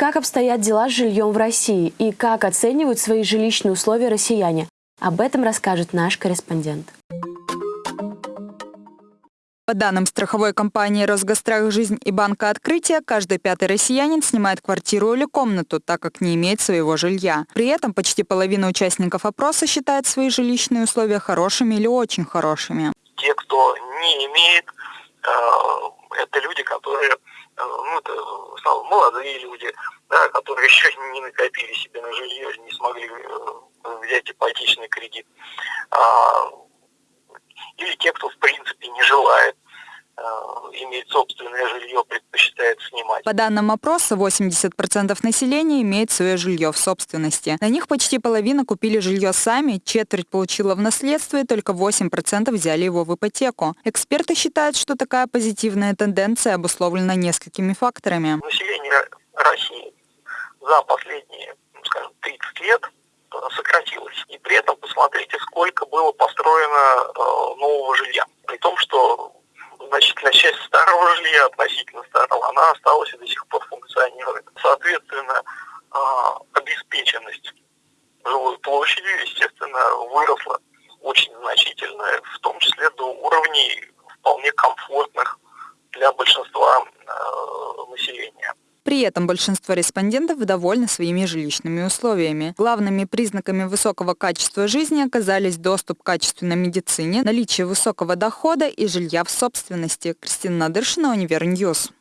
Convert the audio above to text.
Как обстоят дела с жильем в России и как оценивают свои жилищные условия россияне? Об этом расскажет наш корреспондент. По данным страховой компании «Росгострах Жизнь» и Банка Открытия, каждый пятый россиянин снимает квартиру или комнату, так как не имеет своего жилья. При этом почти половина участников опроса считает свои жилищные условия хорошими или очень хорошими. Те, кто не имеет, э, это люди, которые, э, ну, это основном молодые люди, да, которые еще не накопили себе на жилье, не смогли э, взять ипотечный кредит. А, или те, кто в принципе не желает иметь собственное жилье, предпочитает снимать. По данным опроса, 80% населения имеет свое жилье в собственности. На них почти половина купили жилье сами, четверть получила в наследство и только 8% взяли его в ипотеку. Эксперты считают, что такая позитивная тенденция обусловлена несколькими факторами. Население значительная часть старого жилья, относительно старого, она осталась и до сих пор функционирует. Соответственно, э, обеспеченность жилой площади, естественно, выросла очень значительно, в том числе до уровней вполне комфортных для большинства. При этом большинство респондентов довольны своими жилищными условиями. Главными признаками высокого качества жизни оказались доступ к качественной медицине, наличие высокого дохода и жилья в собственности. Кристина Надыршина, Универньюз.